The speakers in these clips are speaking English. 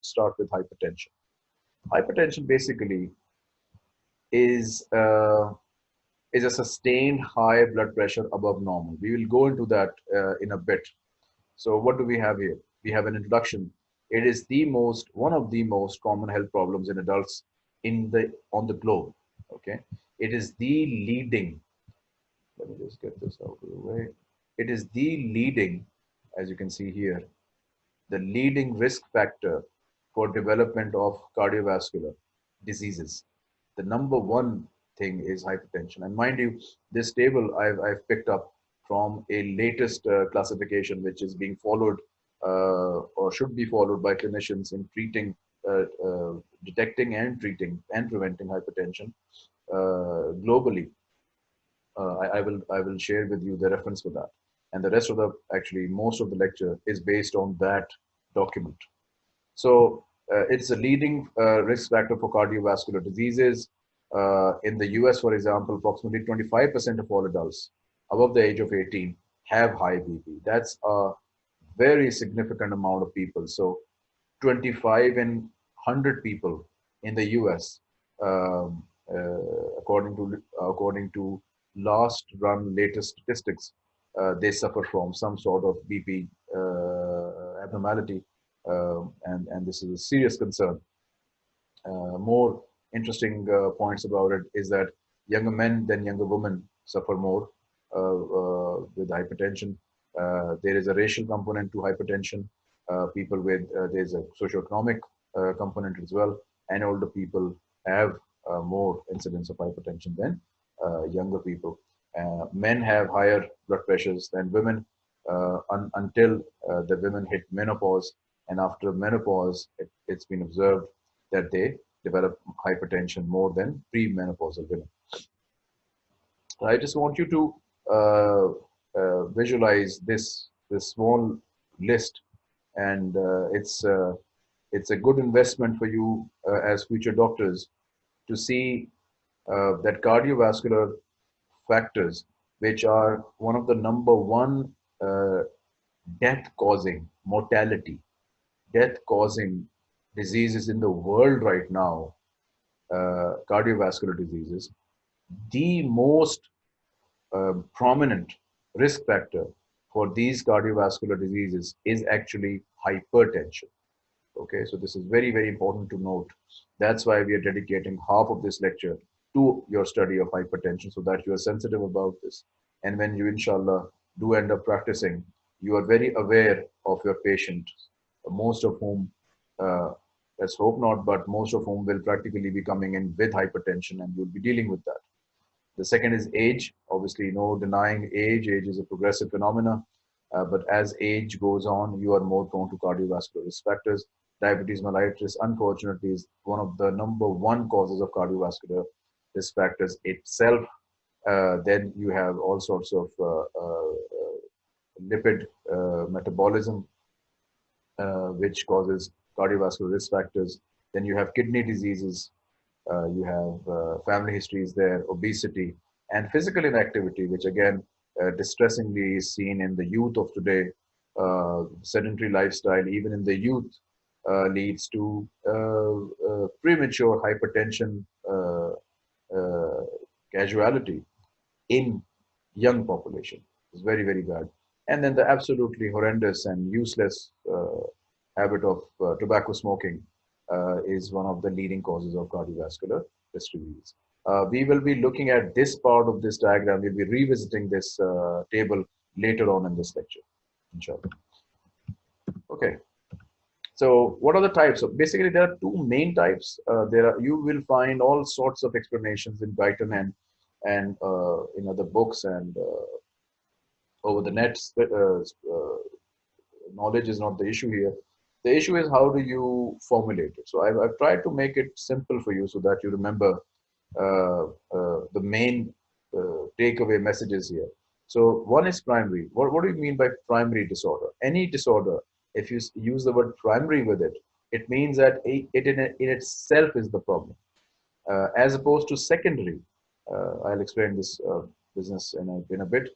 start with hypertension. Hypertension basically is uh, is a sustained high blood pressure above normal. We will go into that uh, in a bit. So what do we have here? We have an introduction. It is the most one of the most common health problems in adults in the on the globe. Okay, it is the leading. Let me just get this out of the way. It is the leading, as you can see here, the leading risk factor for development of cardiovascular diseases. The number one thing is hypertension. And mind you, this table I've, I've picked up from a latest uh, classification, which is being followed uh, or should be followed by clinicians in treating, uh, uh detecting and treating and preventing hypertension uh, globally. Uh, I, I, will I will share with you the reference for that. And the rest of the, actually, most of the lecture is based on that document. So it's a leading risk factor for cardiovascular diseases. Uh, in the US, for example, approximately 25% of all adults above the age of 18 have high BP. That's a very significant amount of people. So 25 in 100 people in the US, um, uh, according to according to last run latest statistics, uh, they suffer from some sort of BP uh, abnormality, um, and and this is a serious concern. Uh, more interesting uh, points about it is that younger men than younger women suffer more uh, uh, with hypertension. there is a racial component to hypertension. people with there's a socioeconomic component as well, and older people have more incidence of hypertension than younger people. men have higher blood pressures than women un until the women hit menopause and after menopause it, has been observed that they develop hypertension more than premenopausal women. I just want you to uh, uh, visualize this this small list, and uh, it's uh, it's a good investment for you uh, as future doctors to see uh, that cardiovascular factors, which are one of the number one death causing mortality, death causing diseases in the world right now, uh, cardiovascular diseases, the most uh, prominent risk factor for these cardiovascular diseases is actually hypertension. Okay, so this is very, very important to note. That's why we are dedicating half of this lecture to your study of hypertension so that you are sensitive about this. And when you, inshallah, do end up practicing, you are very aware of your patient, most of whom uh, let's hope not, but most of whom will practically be coming in with hypertension and you'll be dealing with that. The second is age. Obviously, no denying age. Age is a progressive phenomena. Uh, but as age goes on, you are more prone to cardiovascular risk factors. Diabetes mellitus, unfortunately, is one of the number one causes of cardiovascular risk factors itself. Uh, then you have all sorts of uh, uh lipid uh, metabolism, uh, which causes cardiovascular risk factors. Then you have kidney diseases, uh, you have uh, family histories there, obesity, and physical inactivity, which again, uh, distressingly is seen in the youth of today. Uh, sedentary lifestyle, even in the youth, uh, leads to premature hypertension casualty in young population. It's very, very bad. And then the absolutely horrendous and useless habit of uh, tobacco smoking uh, is one of the leading causes of cardiovascular disease. Uh, we will be looking at this part of this diagram. We'll be revisiting this table later on in this lecture, inshallah. Okay. So what are the types? So basically, there are two main types. Uh, there are you will find all sorts of explanations in Guyton and and uh, in other books and uh, over the net. knowledge is not the issue here. The issue is how do you formulate it? So I've, I've tried to make it simple for you so that you remember uh, uh, the main uh, takeaway messages here. So one is primary. What, what do you mean by primary disorder? Any disorder, if you use the word primary with it, it means that it in, in itself is the problem. Uh, as opposed to secondary. Uh, I'll explain this uh, business in a, in a bit.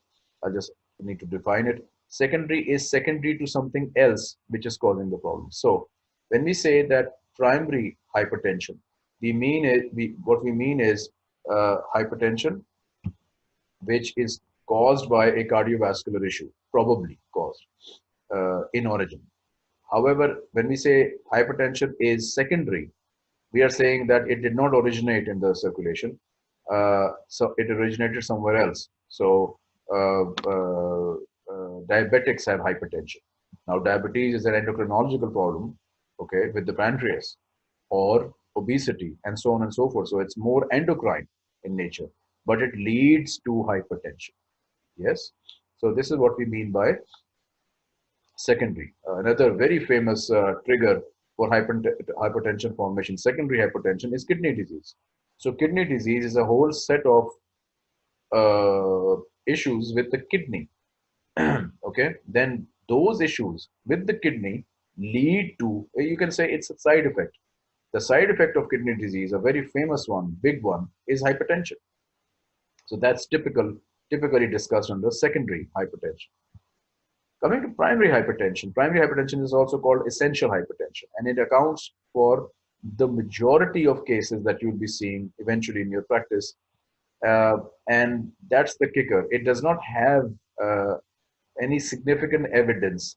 I'll just need to define it. Secondary is secondary to something else which is causing the problem. So when we say that primary hypertension, we mean it, we, what we mean is uh, hypertension, which is caused by a cardiovascular issue, probably caused uh, in origin. However, when we say hypertension is secondary, we are saying that it did not originate in the circulation. Uh, so it originated somewhere else. So diabetics have hypertension. Now, diabetes is an endocrinological problem, okay, with the pancreas or obesity and so on and so forth. So it's more endocrine in nature, but it leads to hypertension. Yes. So this is what we mean by secondary. Uh, another very famous uh, trigger for hypertension formation, secondary hypertension is kidney disease. So kidney disease is a whole set of uh, issues with the kidney. okay, then those issues with the kidney lead to, you can say it's a side effect. The side effect of kidney disease, a very famous one, big one, is hypertension. So that's typical, typically discussed under secondary hypertension. Coming to primary hypertension, primary hypertension is also called essential hypertension, and it accounts for the majority of cases that you'll be seeing eventually in your practice. Uh, and that's the kicker. It does not have uh, any significant evidence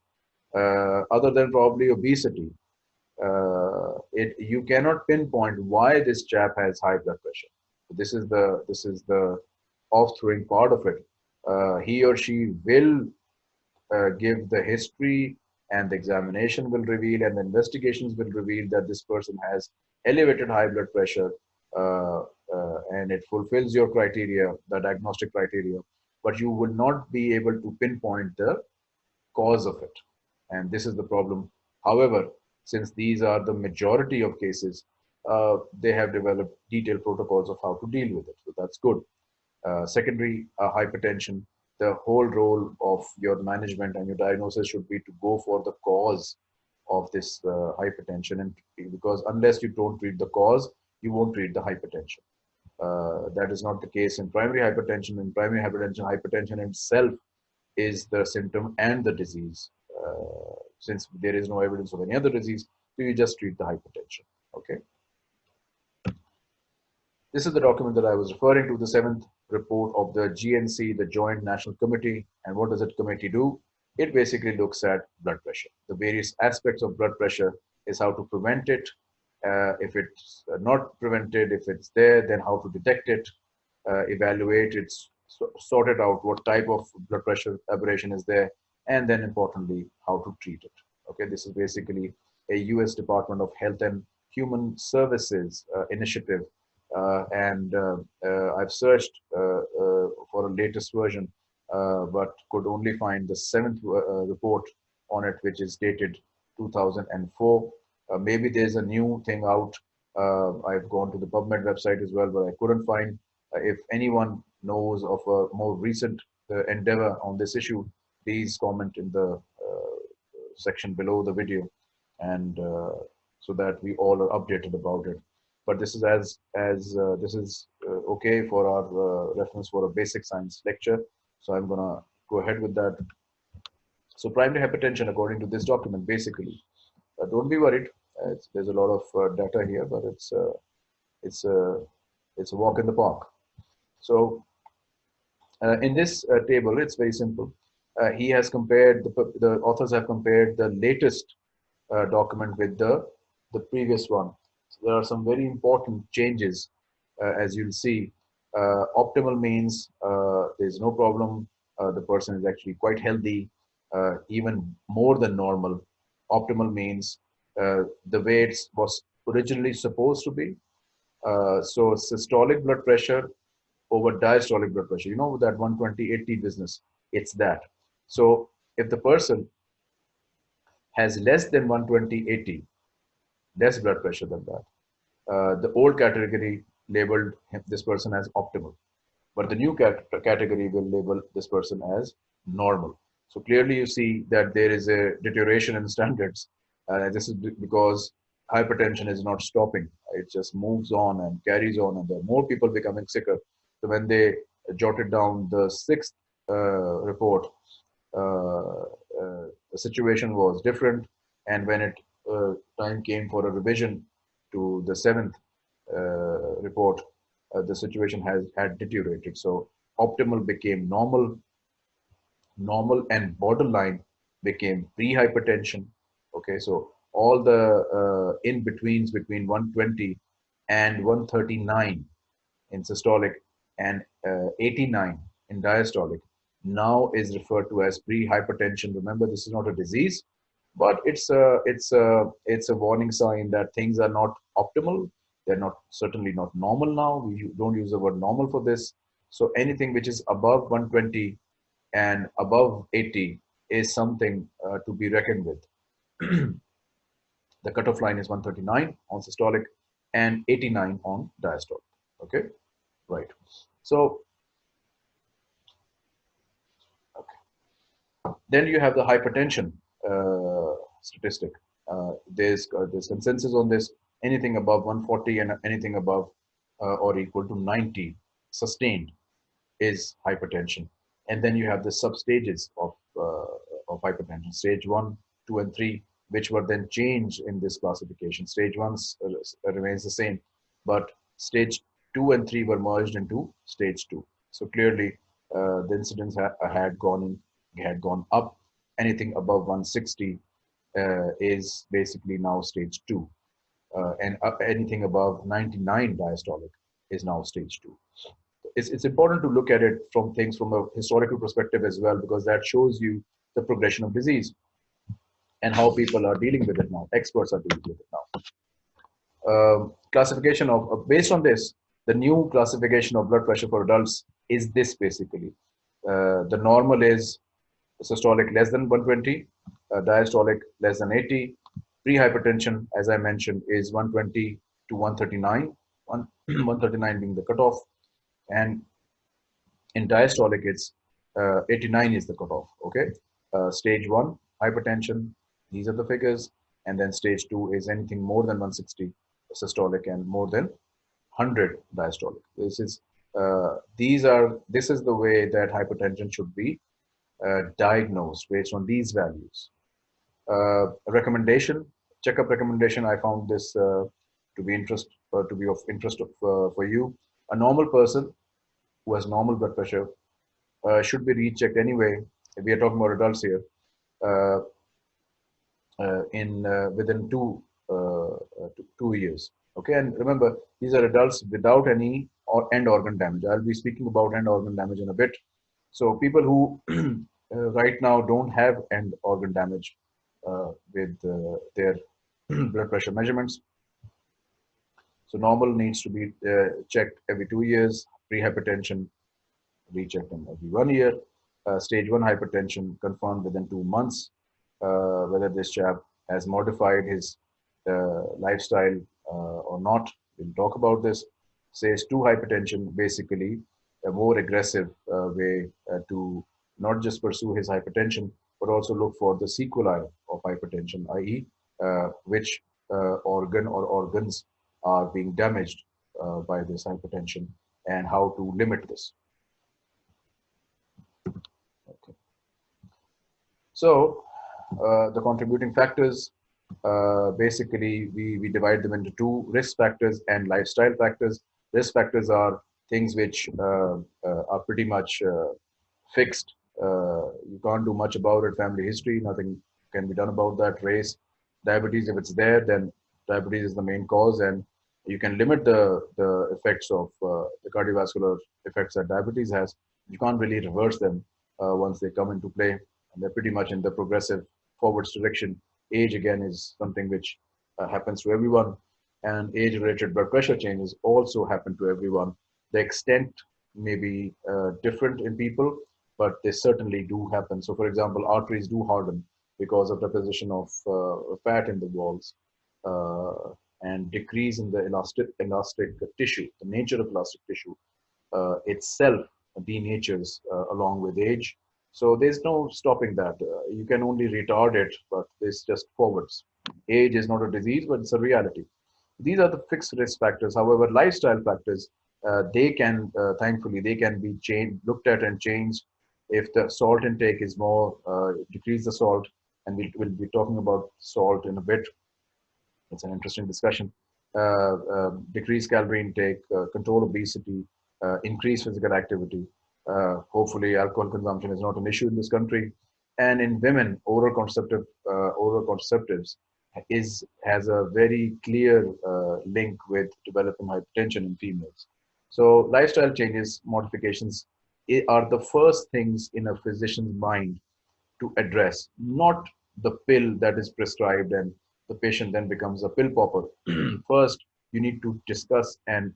uh, other than probably obesity. Uh, it you cannot pinpoint why this chap has high blood pressure. This is the this is the off-throwing part of it. Uh, he or she will uh, give the history and the examination will reveal and the investigations will reveal that this person has elevated high blood pressure uh, and it fulfills your criteria, the diagnostic criteria, but you will not be able to pinpoint the cause of it. And this is the problem. However, since these are the majority of cases, uh, they have developed detailed protocols of how to deal with it. So that's good. Uh, secondary uh, hypertension the whole role of your management and your diagnosis should be to go for the cause of this uh, hypertension and because unless you don't treat the cause you won't treat the hypertension uh, that is not the case in primary hypertension in primary hypertension hypertension itself is the symptom and the disease uh, since there is no evidence of any other disease so you just treat the hypertension okay this is the document that I was referring to, the seventh report of the JNC, the Joint National Committee. And what does that committee do? It basically looks at blood pressure. The various aspects of blood pressure is how to prevent it. Uh, if it's not prevented, if it's there, then how to detect it, uh, evaluate it, so, sort it out, what type of blood pressure aberration is there, and then importantly, how to treat it. Okay, this is basically a US Department of Health and Human Services uh, initiative uh, and uh, uh, I've searched for a latest version, but could only find the seventh report on it, which is dated 2004. Maybe there's a new thing out. I've gone to the PubMed website as well, but I couldn't find. if anyone knows of a more recent endeavor on this issue, please comment in the section below the video and uh, so that we all are updated about it but this is as as uh, this is uh, okay for our uh, reference for a basic science lecture so i'm gonna go ahead with that so primary hypertension according to this document basically uh, don't be worried there's a lot of uh, data here but it's uh, it's a it's a walk in the park so in this table it's very simple he has compared the, the authors have compared the latest document with the the previous one there are some very important changes, uh, as you'll see. Uh, optimal means uh, there's no problem. the person is actually quite healthy, even more than normal. Optimal means the way it was originally supposed to be. so systolic blood pressure over diastolic blood pressure. You know that 120-80 business, it's that. So if the person has less than 120-80, less blood pressure than that. Uh, the old category labeled this person as optimal, but the new cat category will label this person as normal. So clearly you see that there is a deterioration in standards. Uh, this is because hypertension is not stopping. It just moves on and carries on and there are more people becoming sicker. So when they jotted down the sixth uh, report, uh, uh, the situation was different. And when it uh, time came for a revision to the seventh uh, report, the situation has had deteriorated. So optimal became normal, normal and borderline became pre-hypertension. Okay, so all the uh, in-betweens between 120 and 139 in systolic and uh, 89 in diastolic now is referred to as pre-hypertension. Remember, this is not a disease, but it's a it's a it's a warning sign that things are not optimal. They're not certainly not normal now. We don't use the word normal for this. So anything which is above 120 and above 80 is something uh, to be reckoned with. the cutoff line is 139 on systolic and 89 on diastolic. Okay, right. So okay. Then you have the hypertension uh, statistic. Uh, there's uh, there's consensus on this. Anything above 140 and anything above uh, or equal to 90 sustained is hypertension. And then you have the substages of uh, of hypertension: stage one, two, and three, which were then changed in this classification. Stage one uh, remains the same, but stage two and three were merged into stage two. So clearly, the incidence ha had gone had gone up. Anything above 160 uh, is basically now stage two. Uh, and uh, anything above 99 diastolic is now stage two. It's, it's important to look at it from things from a historical perspective as well, because that shows you the progression of disease and how people are dealing with it now. Experts are dealing with it now. Um, classification of, uh, based on this, the new classification of blood pressure for adults is this basically. Uh, the normal is systolic less than 120, uh, diastolic less than 80. Pre-hypertension, as I mentioned, is 120 to 139, one, 139 being the cutoff. And in diastolic, it's uh, 89 is the cutoff, okay? Uh, stage one, hypertension, these are the figures. And then stage two is anything more than 160 systolic and more than 100 diastolic. This is, uh, these are, this is the way that hypertension should be uh, diagnosed based on these values. Uh, recommendation, checkup recommendation, I found this uh, to be interest to be of interest of, for you. A normal person who has normal blood pressure uh, should be rechecked anyway. We are talking about adults here. in within two, two years. Okay, and remember these are adults without any or end organ damage. I'll be speaking about end organ damage in a bit. So people who uh, right now don't have end organ damage uh, with uh, their blood pressure measurements. So normal needs to be checked every two years, pre-hypertension rechecked every one year, stage one hypertension confirmed within two months, whether this chap has modified his lifestyle or not. We'll talk about this. Stage two hypertension, basically a more aggressive uh, way uh, to not just pursue his hypertension, but also look for the sequelae of hypertension, i.e., uh, which uh, organ or organs are being damaged uh, by this hypertension and how to limit this. Okay. So uh, the contributing factors, uh, basically we, we divide them into two risk factors and lifestyle factors. Risk factors are things which uh, are pretty much fixed uh, you can't do much about it. Family history, nothing can be done about that. Race, diabetes, if it's there, then diabetes is the main cause, and you can limit the the effects of uh, the cardiovascular effects that diabetes has. You can't really reverse them uh, once they come into play, and they're pretty much in the progressive forwards direction. Age again is something which uh, happens to everyone, and age-related blood pressure changes also happen to everyone. The extent may be uh, different in people, but they certainly do happen. So for example, arteries do harden because of deposition of uh, fat in the walls uh, and decrease in the elastic, elastic tissue. The nature of elastic tissue uh, itself denatures uh, along with age. So there's no stopping that. Uh, you can only retard it, but this just forwards. Age is not a disease, but it's a reality. These are the fixed risk factors. However, lifestyle factors, uh, they can, thankfully, they can be changed, looked at and changed if the salt intake is more, uh, decrease the salt, and we'll, we'll be talking about salt in a bit. It's an interesting discussion. Uh, uh, decrease calorie intake, uh, control obesity, uh, increase physical activity. Uh, hopefully, alcohol consumption is not an issue in this country. And in women, oral contraceptive, oral contraceptives is has a very clear link with developing hypertension in females. So lifestyle changes, modifications are the first things in a physician's mind to address, not the pill that is prescribed and the patient then becomes a pill popper. First, you need to discuss and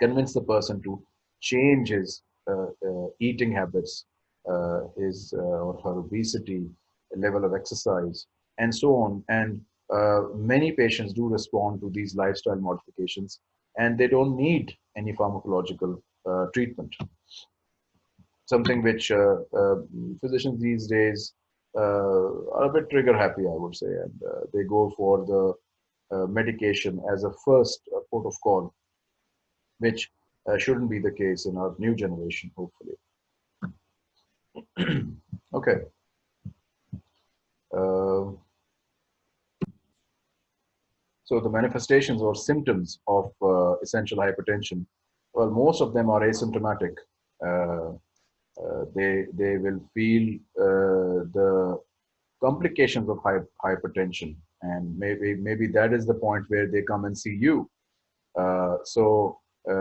convince the person to change his uh, uh, eating habits, uh, his uh, or her obesity, level of exercise, and so on. And uh, many patients do respond to these lifestyle modifications, and they don't need any pharmacological uh, treatment. Something which physicians these days are a bit trigger happy, I would say, and uh, they go for the uh, medication as a first port of call, which shouldn't be the case in our new generation, hopefully. okay. Uh, so the manifestations or symptoms of uh, essential hypertension, well, most of them are asymptomatic. Uh, uh, they they will feel uh, the complications of hypertension. And maybe maybe that is the point where they come and see you. Uh, so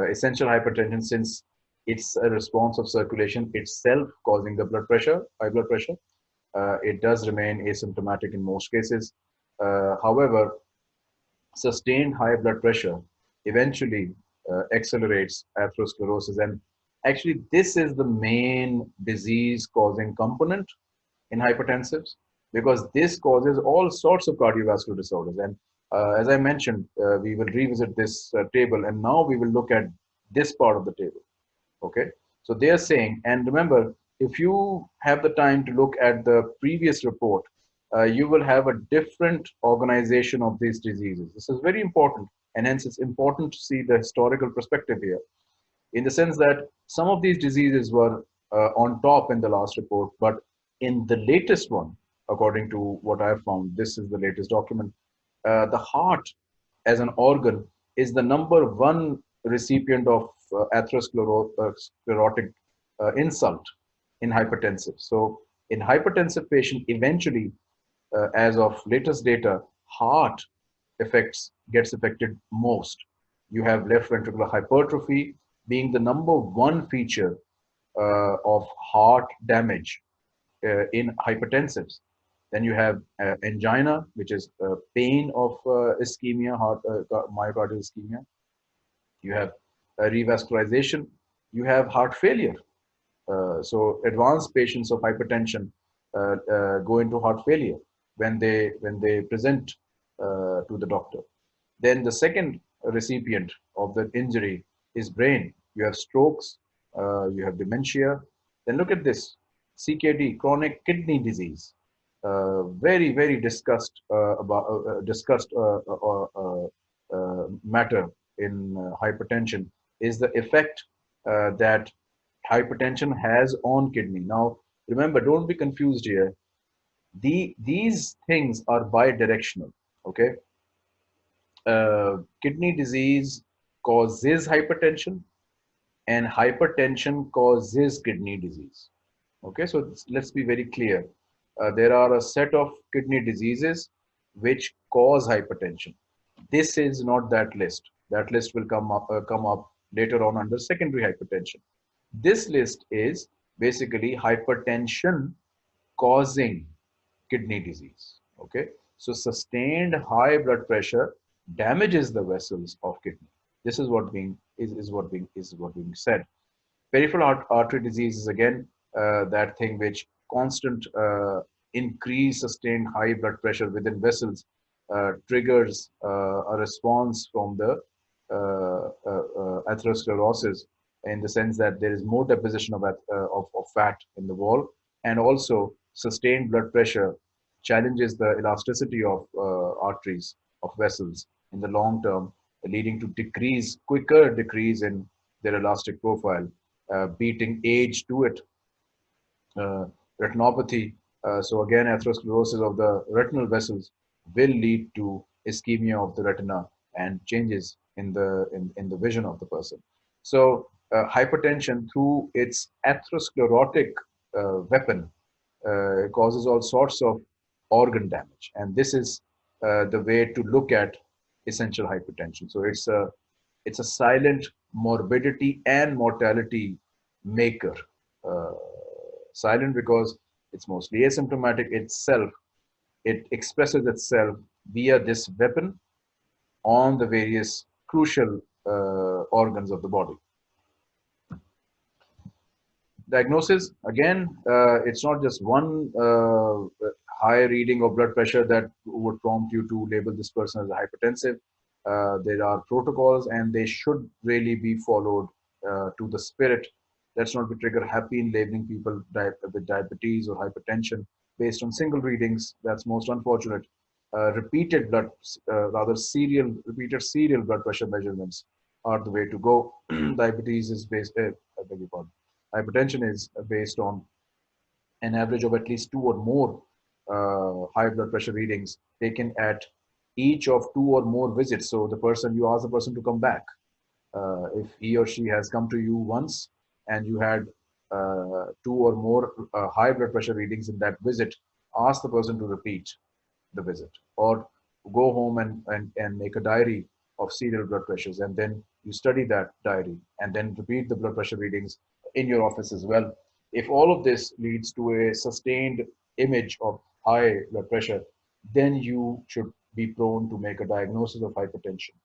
essential hypertension since it's a response of circulation itself causing the blood pressure high blood pressure uh, it does remain asymptomatic in most cases. Uh, however sustained high blood pressure eventually uh, accelerates atherosclerosis. And actually this is the main disease causing component in hypertensives because this causes all sorts of cardiovascular disorders. And uh, as i mentioned uh, we will revisit this uh, table and now we will look at this part of the table. Okay? So they are saying and remember if you have the time to look at the previous report uh, you will have a different organization of these diseases. This is very important and hence it's important to see the historical perspective here in the sense that some of these diseases were uh, on top in the last report, but in the latest one, according to what I found, this is the latest document, uh, the heart as an organ is the number one recipient of uh, atherosclerotic uh, insult in hypertensive. So in hypertensive patient, eventually, uh, as of latest data, heart affects gets affected most. You have left ventricular hypertrophy, being the number one feature uh, of heart damage uh, in hypertensives. Then you have uh, angina, which is pain of ischemia, heart, myocardial ischemia. You have revascularization. You have heart failure. so advanced patients of hypertension go into heart failure when they when they present uh, to the doctor. Then the second recipient of the injury is brain you have strokes, uh, you have dementia. Then look at this, CKD, chronic kidney disease. Uh, very, very discussed uh, about uh, uh, discussed uh, matter in hypertension is the effect that hypertension has on kidney. Now, remember, don't be confused here. The, these things are bidirectional, okay? kidney disease causes hypertension and hypertension causes kidney disease. Okay, so let's be very clear. Uh, there are a set of kidney diseases which cause hypertension. This is not that list. That list will come up, uh, come up later on under secondary hypertension. This list is basically hypertension causing kidney disease. Okay, so sustained high blood pressure damages the vessels of kidney. This is what being is, is what being is what being said. Peripheral artery disease is again uh, that thing which constant uh, increase sustained high blood pressure within vessels uh, triggers uh, a response from the uh, uh, atherosclerosis in the sense that there is more deposition of, of, of fat in the wall and also sustained blood pressure challenges the elasticity of arteries of vessels in the long term leading to decrease, quicker decrease in their elastic profile, uh, beating age to it. Uh, retinopathy, uh, so again, atherosclerosis of the retinal vessels will lead to ischemia of the retina and changes in the in, in the vision of the person. So uh, hypertension through its atherosclerotic uh, weapon causes all sorts of organ damage. And this is uh, the way to look at essential hypertension. So it's a, it's a silent morbidity and mortality maker. Uh, silent because it's mostly asymptomatic itself. It expresses itself via this weapon on the various crucial uh, organs of the body diagnosis again uh, it's not just one uh, high reading of blood pressure that would prompt you to label this person as a hypertensive. Uh, there are protocols and they should really be followed uh, to the spirit. Let's not be trigger happy in labeling people with diabetes or hypertension based on single readings. That's most unfortunate. Uh, repeated blood uh, rather serial repeated serial blood pressure measurements are the way to go. Diabetes is based I beg your pardon. Hypertension is based on an average of at least two or more uh, high blood pressure readings taken at each of two or more visits. So the person, you ask the person to come back. Uh, if he or she has come to you once and you had uh, two or more uh, high blood pressure readings in that visit, ask the person to repeat the visit or go home and, and, and make a diary of serial blood pressures and then you study that diary and then repeat the blood pressure readings in your office as well. If all of this leads to a sustained image of high blood pressure, then you should be prone to make a diagnosis of hypertension.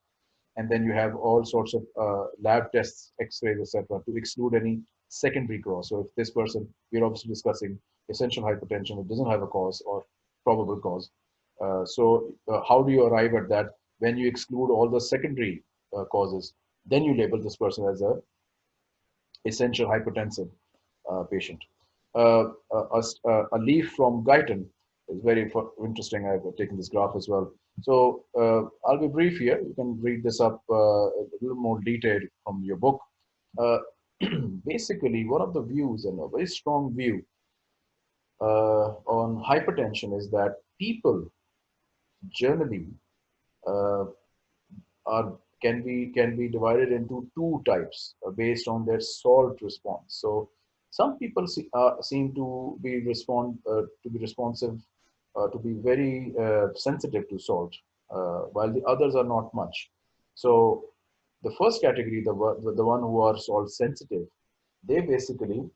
And then you have all sorts of uh, lab tests, x-rays, etc., to exclude any secondary cause. So if this person, we're obviously discussing essential hypertension, it doesn't have a cause or probable cause. Uh, so uh, how do you arrive at that? When you exclude all the secondary uh, causes, then you label this person as a essential hypertensive uh, patient. Uh, a, a, leaf from Guyton is very interesting. I've taken this graph as well. So uh, I'll be brief here. You can read this up uh, a little more detailed from your book. Uh, basically, one of the views and a very strong view uh, on hypertension is that people generally are can be can be divided into two types uh, based on their salt response. So some people see, uh, seem to be respond uh, to be responsive uh, to be very uh, sensitive to salt, uh, while the others are not much. So the first category, the the one who are salt sensitive, they basically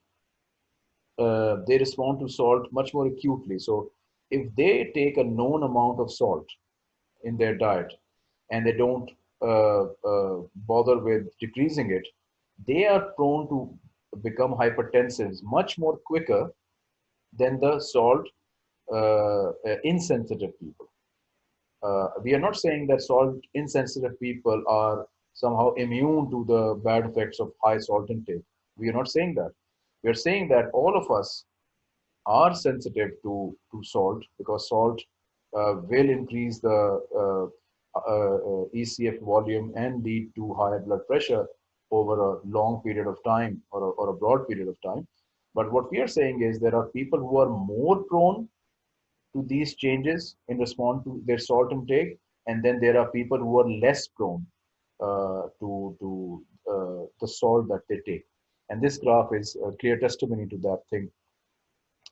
they respond to salt much more acutely. So if they take a known amount of salt in their diet and they don't uh, uh, bother with decreasing it, they are prone to become hypertensive much more quicker than the salt uh, insensitive people. we are not saying that salt insensitive people are somehow immune to the bad effects of high salt intake. We are not saying that. We are saying that all of us are sensitive to, to salt because salt uh, will increase the uh, uh, uh ECF volume and lead to higher blood pressure over a long period of time or a, or a broad period of time. But what we are saying is there are people who are more prone to these changes in response to their salt intake, and then there are people who are less prone uh, to to uh, the salt that they take. And this graph is a clear testimony to that thing.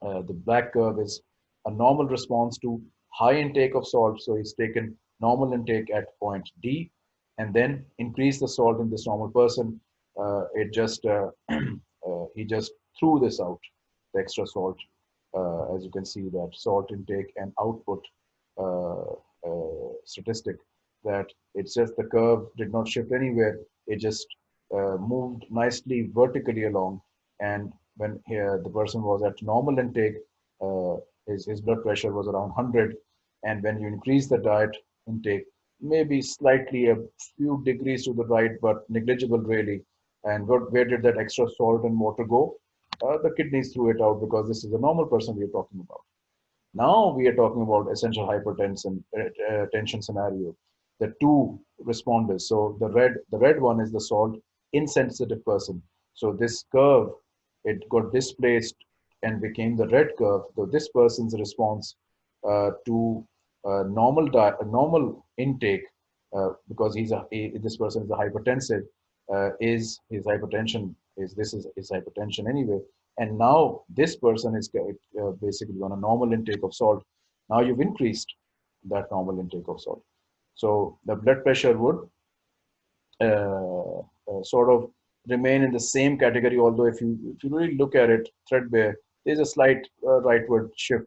Uh, the black curve is a normal response to high intake of salt. So he's taken normal intake at point D, and then increase the salt in this normal person. Uh, it just uh, uh, he just threw this out, the extra salt. Uh, as you can see, that salt intake and output uh, uh, statistic. That it's just the curve did not shift anywhere. It just moved nicely vertically along, and when here the person was at normal intake, his his blood pressure was around 100, and when you increase the diet intake, maybe slightly a few degrees to the right, but negligible really. And what, where did that extra salt and water go? Uh, the kidneys threw it out because this is a normal person we're talking about. Now we are talking about essential hypertension uh, uh, tension scenario. The two responders. So the red, the red one is the salt insensitive person. So this curve, it got displaced and became the red curve. So this person's response uh, to uh, normal diet, normal intake, uh, because he's a he, this person is a hypertensive, uh, is his hypertension is this is his hypertension anyway, and now this person is uh, basically on a normal intake of salt. Now you've increased that normal intake of salt, so the blood pressure would uh, uh, sort of remain in the same category. Although if you if you really look at it threadbare, there's a slight rightward shift,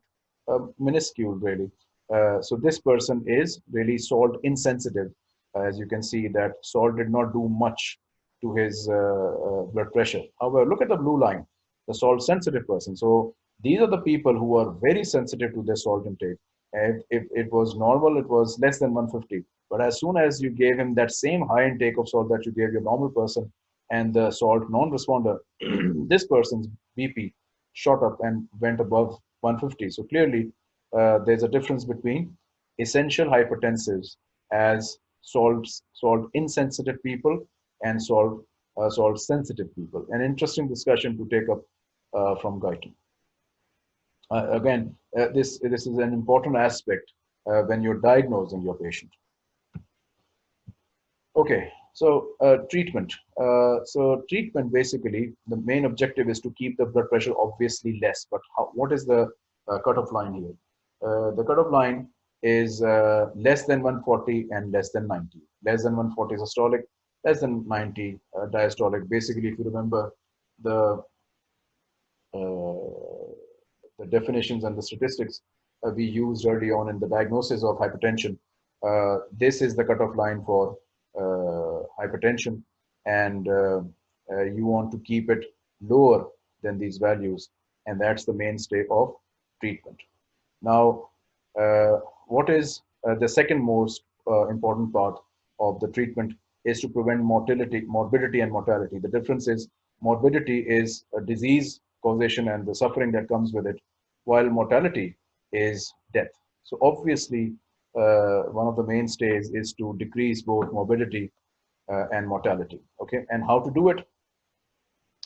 minuscule really. Uh, so this person is really salt insensitive. As you can see that salt did not do much to his uh, uh, blood pressure. However, look at the blue line, the salt sensitive person. So these are the people who are very sensitive to their salt intake. If, if it was normal, it was less than 150. But as soon as you gave him that same high intake of salt that you gave your normal person and the salt non-responder, this person's BP shot up and went above 150. So clearly uh, there's a difference between essential hypertensives as salt salt insensitive people and solve uh, salt sensitive people. An interesting discussion to take up uh, from Guyton. Uh, again, uh, this this is an important aspect uh, when you're diagnosing your patient. Okay, so treatment. so treatment basically the main objective is to keep the blood pressure obviously less. But how, what is the cutoff line here? Uh, the cutoff line is uh, less than 140 and less than 90. Less than 140 is systolic, less than 90 uh, diastolic. Basically, if you remember the the definitions and the statistics uh, we used early on in the diagnosis of hypertension. Uh, this is the cutoff line for uh, hypertension and you want to keep it lower than these values and that's the mainstay of treatment. Now, uh, what is uh, the second most uh, important part of the treatment is to prevent mortality, morbidity and mortality. The difference is morbidity is a disease causation and the suffering that comes with it, while mortality is death. So obviously, uh, one of the mainstays is to decrease both morbidity uh, and mortality. Okay, and how to do it?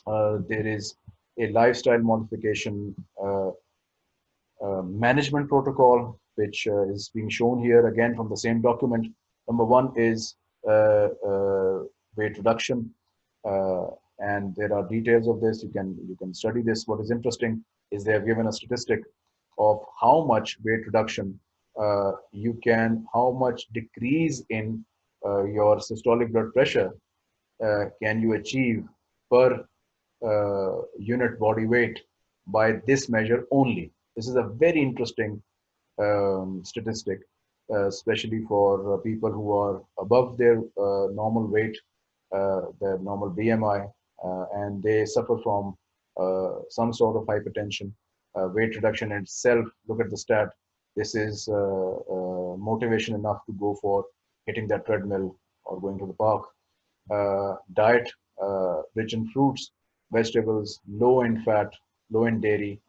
Uh, there is a lifestyle modification uh, management protocol, which uh, is being shown here again from the same document. Number one is uh, weight reduction. and there are details of this. You can, you can study this. What is interesting is they have given a statistic of how much weight reduction uh, you can, how much decrease in uh, your systolic blood pressure uh, can you achieve per unit body weight by this measure only. This is a very interesting um, statistic, uh, especially for uh, people who are above their uh, normal weight, uh, their normal BMI, uh, and they suffer from uh, some sort of hypertension. weight reduction itself, look at the stat. This is motivation enough to go for hitting that treadmill or going to the park. diet rich in fruits, vegetables, low in fat, low in dairy,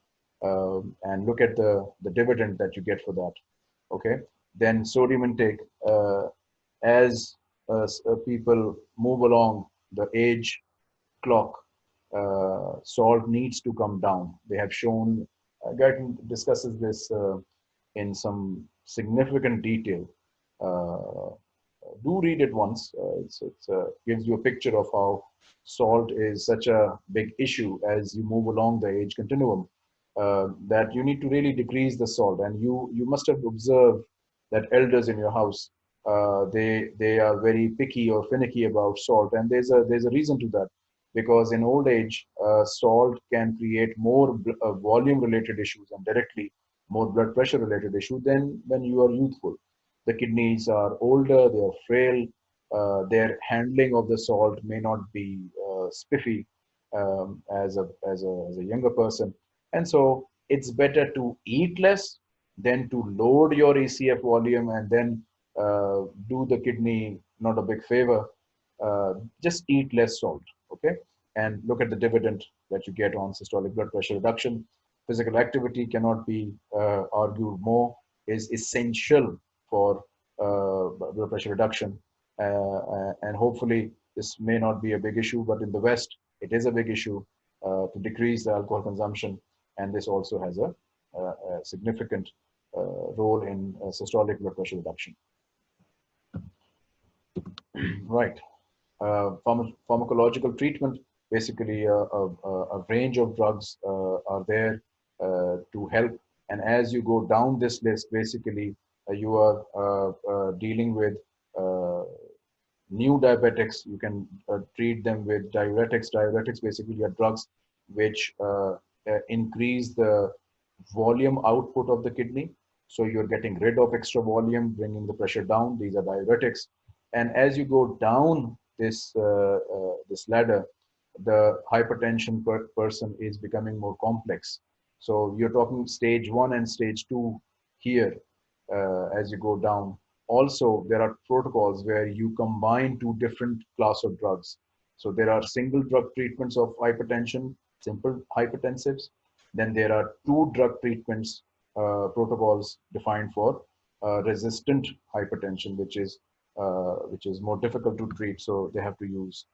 um, and look at the, the dividend that you get for that. Okay. Then sodium intake, uh, as uh, uh people move along the age clock, uh, salt needs to come down. They have shown, uh, discusses this uh, in some significant detail. Uh, do read it once. it's, gives you a picture of how salt is such a big issue as you move along the age continuum that you need to really decrease the salt. And you you must have observed that elders in your house uh, they they are very picky or finicky about salt, and there's a there's a reason to that. Because in old age uh, salt can create more uh, volume related issues and directly more blood pressure related issue than when you are youthful. The kidneys are older, they are frail, uh, their handling of the salt may not be uh, spiffy um, as a as a as a younger person. And so it's better to eat less than to load your ECF volume and then uh, do the kidney not a big favor. Uh, just eat less salt, okay? And look at the dividend that you get on systolic blood pressure reduction. Physical activity cannot be uh, argued more, is essential for uh, blood pressure reduction. Uh, uh, and hopefully this may not be a big issue, but in the West, it is a big issue to decrease the alcohol consumption and this also has a, a, significant uh, role in uh, systolic blood pressure reduction. right. Uh, pharma pharmacological treatment, basically a, a, a range of drugs are there to help. And as you go down this list, basically you are dealing with new diabetics, you can uh, treat them with diuretics. Diuretics basically are drugs which uh, uh, increase the volume output of the kidney. So you're getting rid of extra volume, bringing the pressure down. These are diuretics. And as you go down this, uh, uh, this ladder, the hypertension per person is becoming more complex. So you're talking stage one and stage two here uh, as you go down. Also, there are protocols where you combine two different class of drugs. So there are single drug treatments of hypertension, simple hypertensives. Then there are two drug treatments uh, protocols defined for uh, resistant hypertension, which is uh, which is more difficult to treat. So they have to use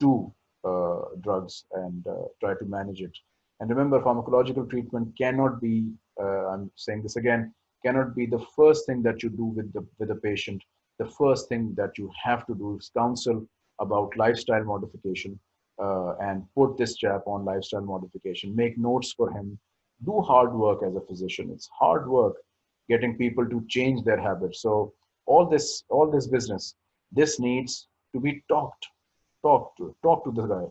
two uh, drugs and uh, try to manage it. And remember, pharmacological treatment cannot be. Uh, I'm saying this again cannot be the first thing that you do with the with the patient. The first thing that you have to do is counsel about lifestyle modification uh, and put this chap on lifestyle modification. Make notes for him. Do hard work as a physician. It's hard work getting people to change their habits. So all this, all this business, this needs to be talked, talk to, talk to the guy.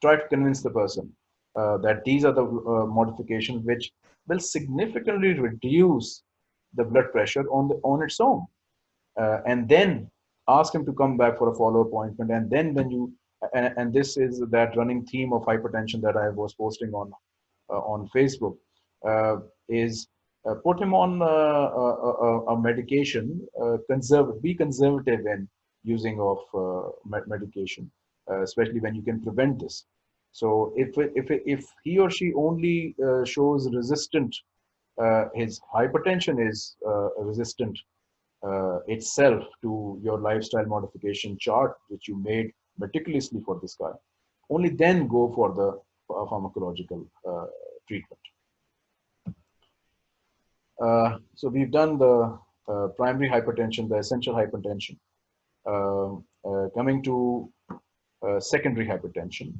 Try to convince the person uh, that these are the uh, modifications which will significantly reduce the blood pressure on the on its own uh, and then ask him to come back for a follow-up appointment and then when you and, and this is that running theme of hypertension that i was posting on uh, on facebook uh, is uh, put him on uh, a, a, medication uh, conserve be conservative in using of medication especially when you can prevent this. So if if if he or she only shows resistant uh, his hypertension is uh, resistant uh, itself to your lifestyle modification chart, which you made meticulously for this guy. Only then go for the pharmacological treatment. Uh, so we've done the uh, primary hypertension, the essential hypertension. Uh, coming to secondary hypertension.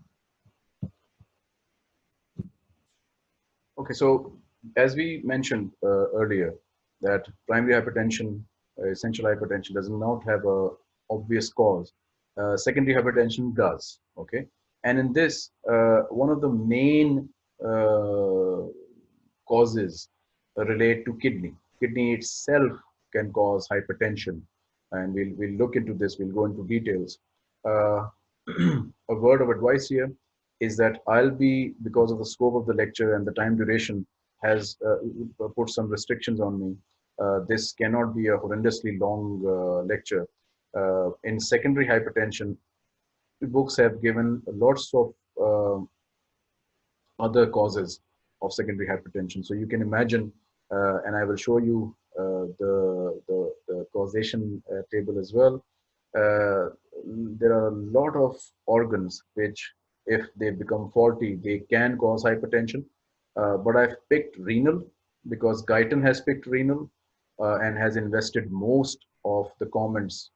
Okay, so as we mentioned uh, earlier, that primary hypertension, uh, essential hypertension does not have a obvious cause. Uh, secondary hypertension does, okay? And in this, uh, one of the main uh, causes relate to kidney. Kidney itself can cause hypertension. And we'll, we'll look into this, we'll go into details. Uh, a word of advice here is that I'll be, because of the scope of the lecture and the time duration, has uh, put some restrictions on me. Uh, this cannot be a horrendously long uh, lecture. In secondary hypertension, books have given lots of other causes of secondary hypertension. So you can imagine, uh, and I will show you uh, the, the, the, causation uh, table as well. there are a lot of organs which, if they become faulty, they can cause hypertension. Uh, but I've picked renal because Guyton has picked renal uh, and has invested most of the comments,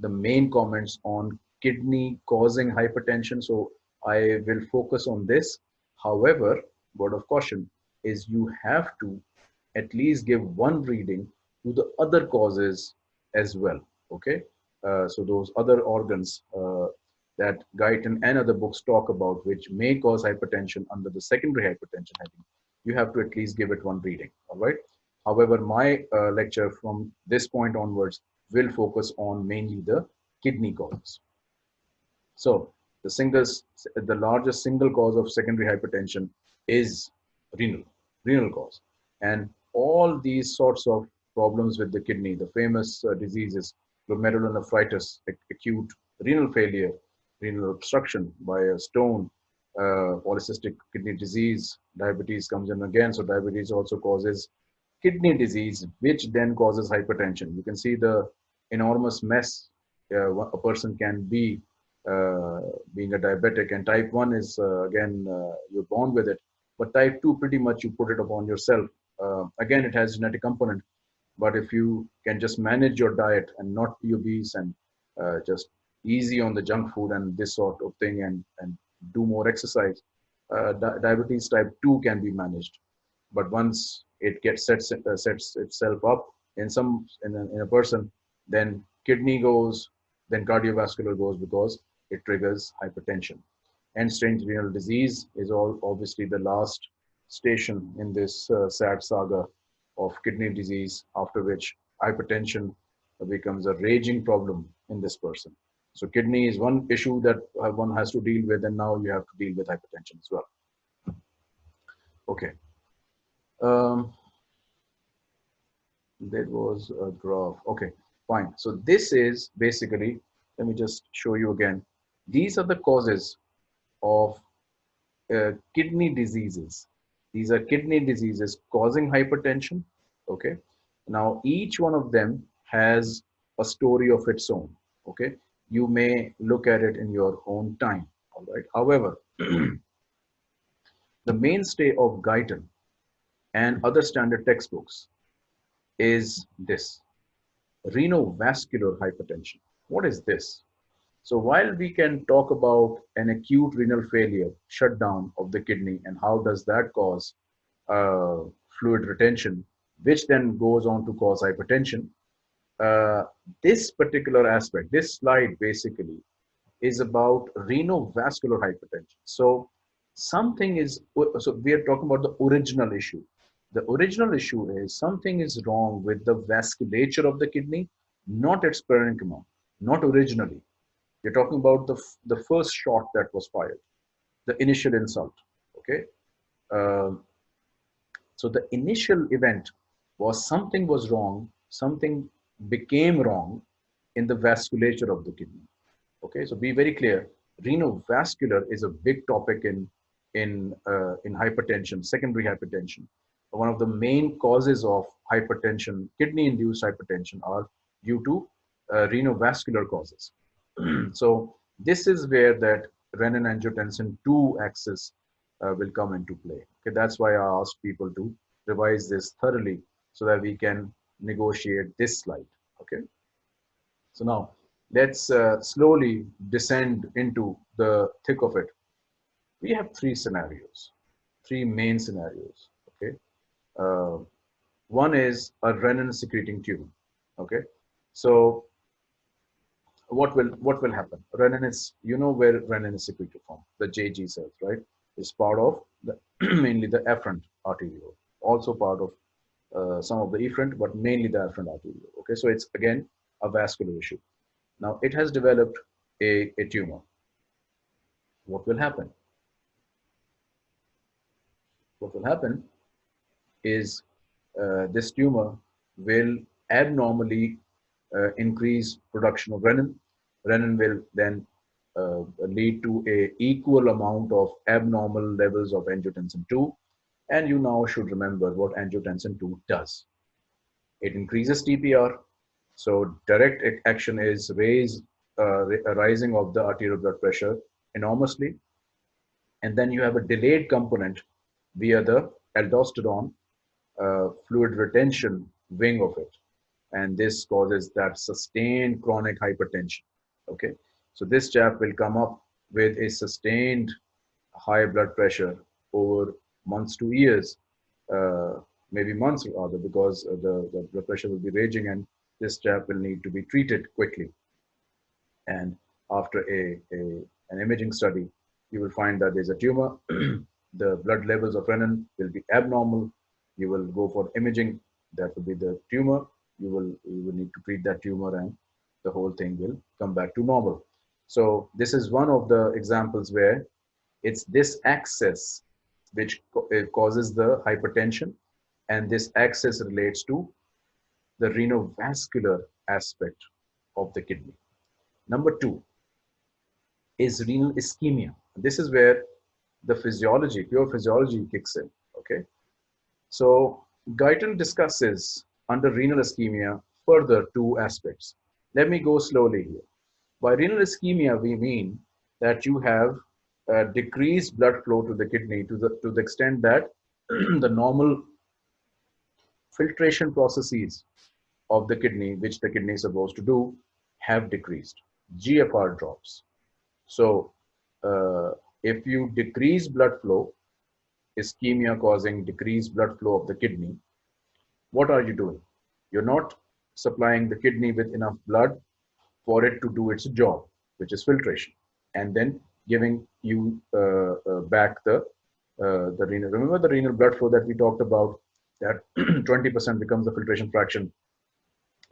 the main comments on kidney causing hypertension. So I will focus on this. However, word of caution is you have to at least give one reading to the other causes as well. Okay. Uh, so those other organs uh, that Guyton and other books talk about, which may cause hypertension under the secondary hypertension heading, you have to at least give it one reading, all right? However, my uh, lecture from this point onwards will focus on mainly the kidney causes. So the, singles, the largest single cause of secondary hypertension is renal, renal cause. And all these sorts of problems with the kidney, the famous uh, diseases, glomerulonephritis, acute renal failure, renal obstruction by a stone, uh, polycystic kidney disease, diabetes comes in again. So diabetes also causes kidney disease, which then causes hypertension. You can see the enormous mess uh, a person can be uh, being a diabetic. And type 1 is, uh, again, uh, you're born with it. But type 2, pretty much you put it upon yourself uh, again, it has genetic component, but if you can just manage your diet and not be obese and uh, just easy on the junk food and this sort of thing and, and do more exercise, di diabetes type 2 can be managed. But once it gets sets, uh, sets itself up in some in a, in a person, then kidney goes, then cardiovascular goes because it triggers hypertension. And stage renal disease is all obviously the last station in this uh, sad saga of kidney disease, after which hypertension becomes a raging problem in this person. So kidney is one issue that uh, one has to deal with, and now you have to deal with hypertension as well. Okay. Um, that was a graph. Okay, fine. So this is basically, let me just show you again. These are the causes of uh, kidney diseases. These are kidney diseases causing hypertension. Okay. Now each one of them has a story of its own. Okay. You may look at it in your own time. All right. However, the mainstay of Guyton and other standard textbooks is this renovascular hypertension. What is this? So while we can talk about an acute renal failure, shutdown of the kidney, and how does that cause uh, fluid retention, which then goes on to cause hypertension, uh, this particular aspect, this slide basically is about renovascular hypertension. So something is, so we are talking about the original issue. The original issue is something is wrong with the vasculature of the kidney, not its parenchyma, not originally. You're talking about the, the first shot that was fired, the initial insult, okay? Uh, so the initial event was something was wrong, something became wrong in the vasculature of the kidney. Okay, so be very clear. Renovascular is a big topic in in uh, in hypertension, secondary hypertension. One of the main causes of hypertension, kidney-induced hypertension, are due to uh, renovascular causes. so this is where that renin-angiotensin 2 axis uh, will come into play. Okay, that's why I asked people to revise this thoroughly so that we can negotiate this slide. Okay. So now let's uh, slowly descend into the thick of it. We have three scenarios, three main scenarios. Okay. Uh, one is a renin secreting tumor. Okay. So what will what will happen? Renin is you know where renin is secreted from the JG cells, right? It's part of the mainly the afferent arteriole, also part of uh, some of the efferent, but mainly the afferent arteriole. Okay, so it's again a vascular issue. Now it has developed a, a tumor. What will happen? What will happen is uh, this tumor will abnormally uh, increase production of renin. Renin will then uh, lead to a equal amount of abnormal levels of angiotensin 2 and you now should remember what angiotensin 2 does. It increases TPR. So direct action is raise, uh, rising of the arterial blood pressure enormously. And then you have a delayed component via the aldosterone uh, fluid retention wing of it. And this causes that sustained chronic hypertension. Okay. So this chap will come up with a sustained high blood pressure over months to years, uh, maybe months rather, because the, the blood pressure will be raging and this chap will need to be treated quickly. And after a, a an imaging study, you will find that there's a tumor. the blood levels of renin will be abnormal. You will go for imaging. That will be the tumor. You will you will need to treat that tumor, and the whole thing will come back to normal. So this is one of the examples where it's this axis which uh, causes the hypertension. And this axis relates to the renovascular aspect of the kidney. Number two is renal ischemia. This is where the physiology, pure physiology kicks in, okay? So Guyton discusses under renal ischemia further two aspects. Let me go slowly here. By renal ischemia, we mean that you have uh, decrease blood flow to the kidney to the to the extent that the normal filtration processes of the kidney, which the kidney is supposed to do, have decreased. GFR drops. So uh, if you decrease blood flow, ischemia causing decreased blood flow of the kidney, what are you doing? You're not supplying the kidney with enough blood for it to do its job, which is filtration, and then giving you uh, uh, back the uh, the renal. Remember the renal blood flow that we talked about? That 20% becomes the filtration fraction,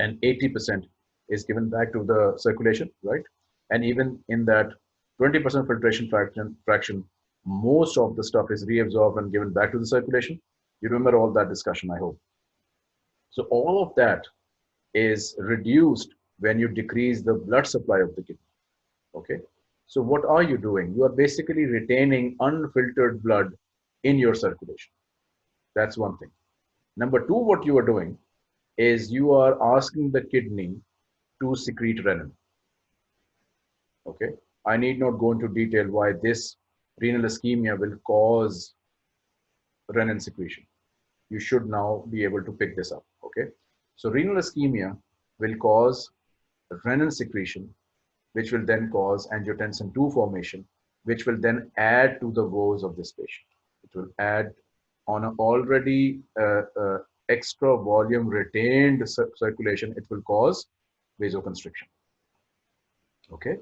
and 80% is given back to the circulation, right? And even in that 20% filtration fraction, fraction, most of the stuff is reabsorbed and given back to the circulation. You remember all that discussion, I hope. So all of that is reduced when you decrease the blood supply of the kidney. Okay. So what are you doing? You are basically retaining unfiltered blood in your circulation. That's one thing. Number two, what you are doing is you are asking the kidney to secrete renin. Okay. I need not go into detail why this renal ischemia will cause renin secretion. You should now be able to pick this up. Okay. So renal ischemia will cause renin secretion, which will then cause angiotensin 2 formation, which will then add to the woes of this patient. It will add on an already uh, uh, extra volume retained circulation, it will cause vasoconstriction. Okay.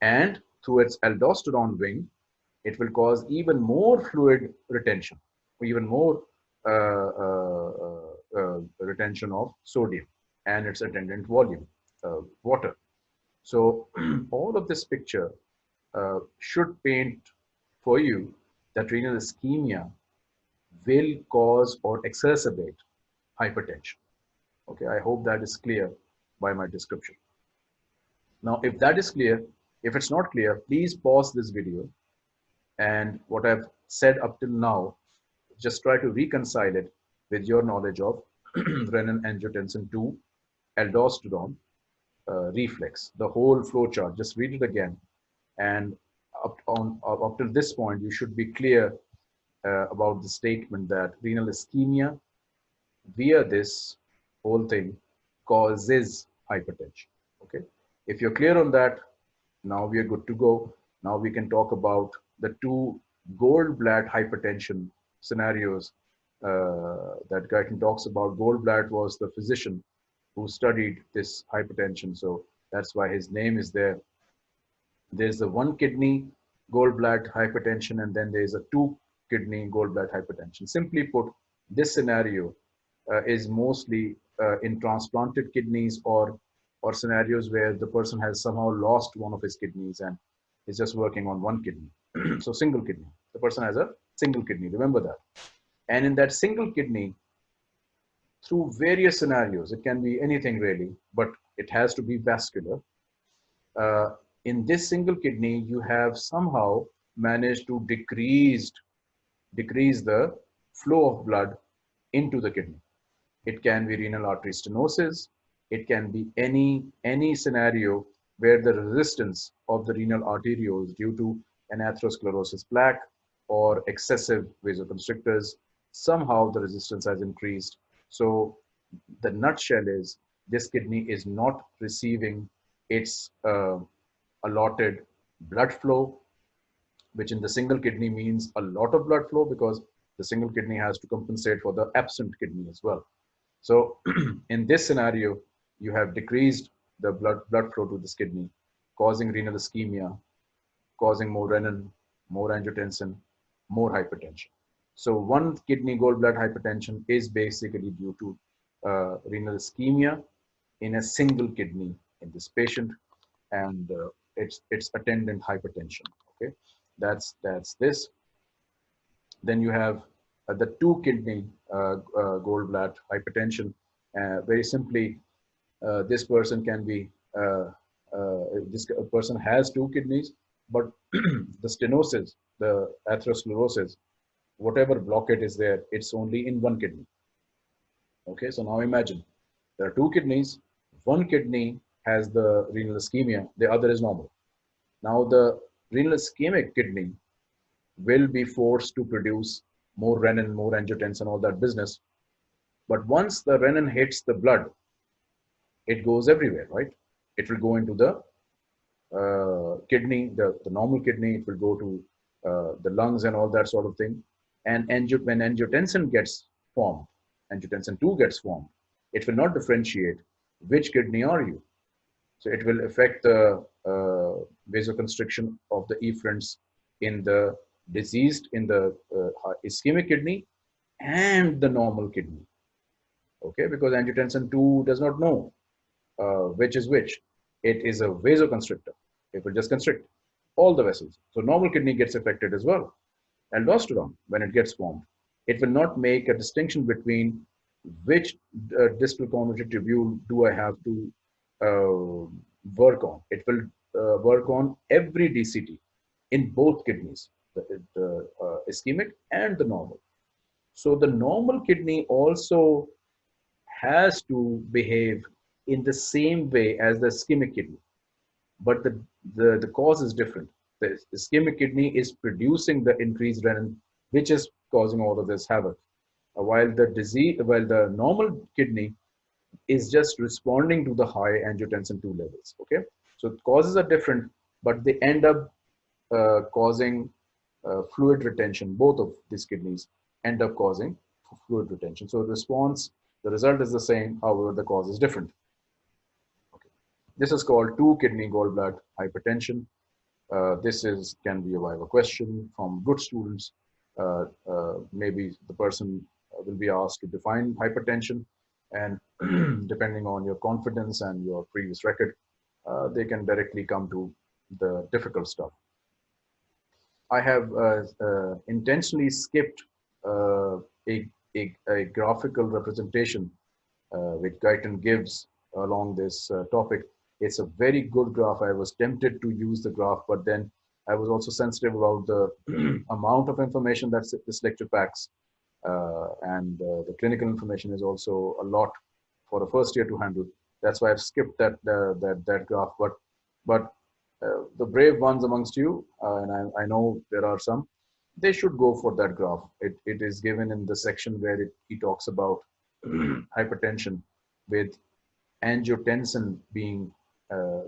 And through its aldosterone wing, it will cause even more fluid retention, even more uh, uh, uh, uh retention of sodium and its attendant volume, uh, water. So all of this picture should paint for you that renal ischemia will cause or exacerbate hypertension. Okay, I hope that is clear by my description. Now, if that is clear, if it's not clear, please pause this video and what I've said up till now, just try to reconcile it with your knowledge of renin angiotensin 2, aldosterone, uh, reflex, the whole flow chart. Just read it again. And up, on, up till this point, you should be clear uh, about the statement that renal ischemia via this whole thing causes hypertension. Okay. If you're clear on that, now we are good to go. Now we can talk about the two Goldblatt hypertension scenarios uh, that Guyton talks about. Goldblatt was the physician who studied this hypertension. So that's why his name is there. There's the one kidney Goldblatt hypertension, and then there's a two kidney Goldblatt hypertension. Simply put, this scenario uh, is mostly uh, in transplanted kidneys or or scenarios where the person has somehow lost one of his kidneys and is just working on one kidney. so single kidney. The person has a single kidney. Remember that. And in that single kidney, through various scenarios, it can be anything really, but it has to be vascular. Uh, in this single kidney, you have somehow managed to decrease decrease the flow of blood into the kidney. It can be renal artery stenosis. It can be any, any scenario where the resistance of the renal arterioles due to an atherosclerosis plaque or excessive vasoconstrictors, somehow the resistance has increased. So the nutshell is this kidney is not receiving its uh, allotted blood flow, which in the single kidney means a lot of blood flow because the single kidney has to compensate for the absent kidney as well. So in this scenario, you have decreased the blood, blood flow to this kidney, causing renal ischemia, causing more renin, more angiotensin, more hypertension. So one kidney Goldblatt hypertension is basically due to uh, renal ischemia in a single kidney in this patient and uh, its its attendant hypertension okay that's that's this then you have uh, the two kidney uh, uh, Goldblatt hypertension uh, very simply this person can be uh, uh, this person has two kidneys but the stenosis the atherosclerosis whatever blockade is there it's only in one kidney. Okay so now imagine there are two kidneys one kidney has the renal ischemia the other is normal. Now the renal ischemic kidney will be forced to produce more renin more angiotensin all that business. But once the renin hits the blood, it goes everywhere, right? It will go into the uh, kidney, the, the normal kidney, it will go to uh, the lungs and all that sort of thing. And when angiotensin gets formed, angiotensin 2 gets formed, it will not differentiate which kidney are you. So it will affect the uh, vasoconstriction of the efferents in the diseased, in the uh, ischemic kidney and the normal kidney. Okay, because angiotensin 2 does not know uh, which is which. It is a vasoconstrictor. It will just constrict all the vessels. So normal kidney gets affected as well. Aldosterone, when it gets formed, it will not make a distinction between which uh, distal convoluted tubule do I have to uh, work on. It will uh, work on every DCT in both kidneys, the, the uh, ischemic and the normal. So the normal kidney also has to behave in the same way as the ischemic kidney, but the, the, the cause is different. The ischemic kidney is producing the increased renin, which is causing all of this havoc. Uh, while the disease, while the normal kidney is just responding to the high angiotensin 2 levels. Okay, so causes are different, but they end up uh, causing uh, fluid retention. Both of these kidneys end up causing fluid retention. So response, the result is the same, however, the cause is different. This is called two kidney Goldblatt hypertension. Uh, this is can be a viva question from good students. Uh, uh, maybe the person will be asked to define hypertension and depending on your confidence and your previous record, uh, they can directly come to the difficult stuff. I have uh, uh, intentionally skipped a, a, a, graphical representation which Guyton gives along this topic. It's a very good graph. I was tempted to use the graph, but then I was also sensitive about the amount of information that this lecture packs. and the clinical information is also a lot for a first year to handle. That's why I've skipped that that that graph. But but uh, the brave ones amongst you, uh, and I, I, know there are some, they should go for that graph. It, it is given in the section where it, he talks about hypertension with angiotensin being uh,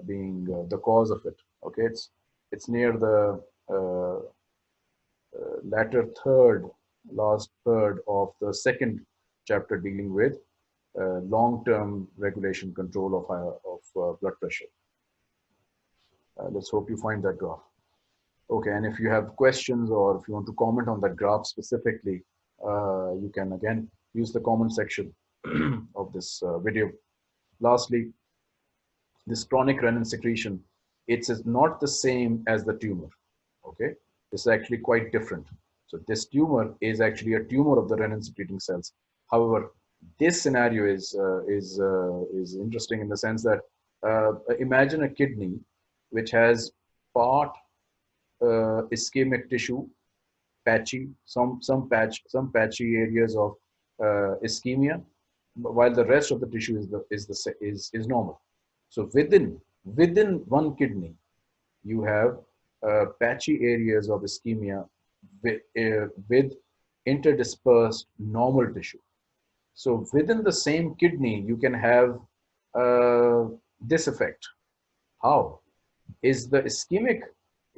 being uh, the cause of it. Okay, it's it's near the uh, uh, latter third, last third of the second chapter dealing with long-term regulation control of of blood pressure. Uh, let's hope you find that graph. Okay, and if you have questions or if you want to comment on that graph specifically, uh, you can again use the comment section of this uh, video. Lastly, this chronic renin secretion, it's not the same as the tumor, okay? this is actually quite different. So this tumor is actually a tumor of the renin secreting cells. However, this scenario is, uh, is, uh, is interesting in the sense that uh, imagine a kidney which has part uh, ischemic tissue, patchy, some some patch, some patchy areas of uh, ischemia, while the rest of the tissue is the is the is is normal. So within within one kidney, you have uh, patchy areas of ischemia with, uh, with interdispersed normal tissue. So within the same kidney, you can have uh, this effect. How? is the ischemic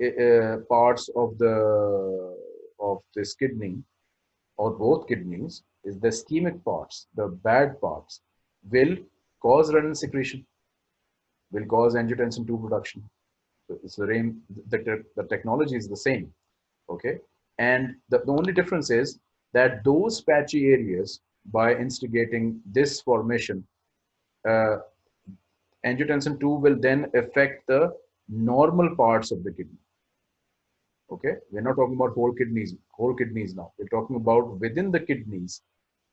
uh, parts of the of this kidney or both kidneys is the ischemic parts the bad parts will cause renin secretion will cause angiotensin 2 production so it's the same the, the technology is the same okay and the, the only difference is that those patchy areas by instigating this formation uh, angiotensin 2 will then affect the normal parts of the kidney. Okay, we're not talking about whole kidneys, whole kidneys now. We're talking about within the kidneys,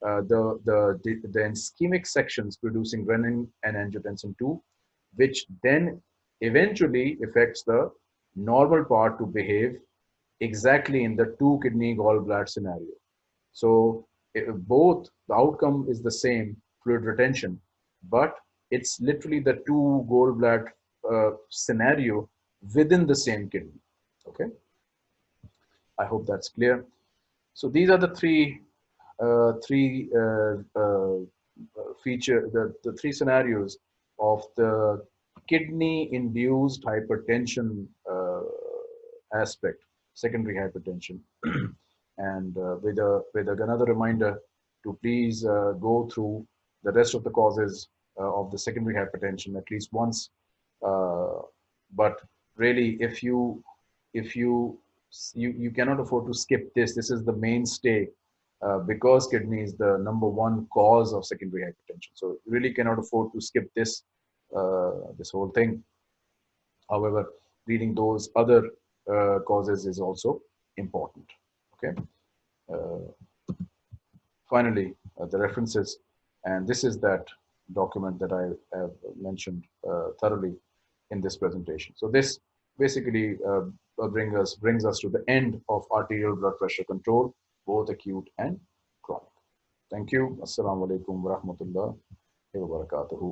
uh, the, the, the, the ischemic sections producing renin and angiotensin 2, which then eventually affects the normal part to behave exactly in the two kidney Goldblatt scenario. So both the outcome is the same fluid retention, but it's literally the two Goldblatt uh, scenario within the same kidney. Okay. I hope that's clear. So these are the three uh, three uh, uh, feature, the, the three scenarios of the kidney-induced hypertension uh, aspect, secondary hypertension. and uh, with, a, with another reminder to please uh, go through the rest of the causes of the secondary hypertension at least once. but really, if you if you you, you cannot afford to skip this. This is the mainstay uh, because kidney is the number one cause of secondary hypertension. So really cannot afford to skip this, uh, this whole thing. However, reading those other uh, causes is also important. Okay. Uh, finally, uh, the references, and this is that document that I have mentioned thoroughly in this presentation. So this basically uh, bring us, brings us to the end of arterial blood pressure control, both acute and chronic. Thank you. Assalamu alaikum wa rahmatullahi wa barakatuhu.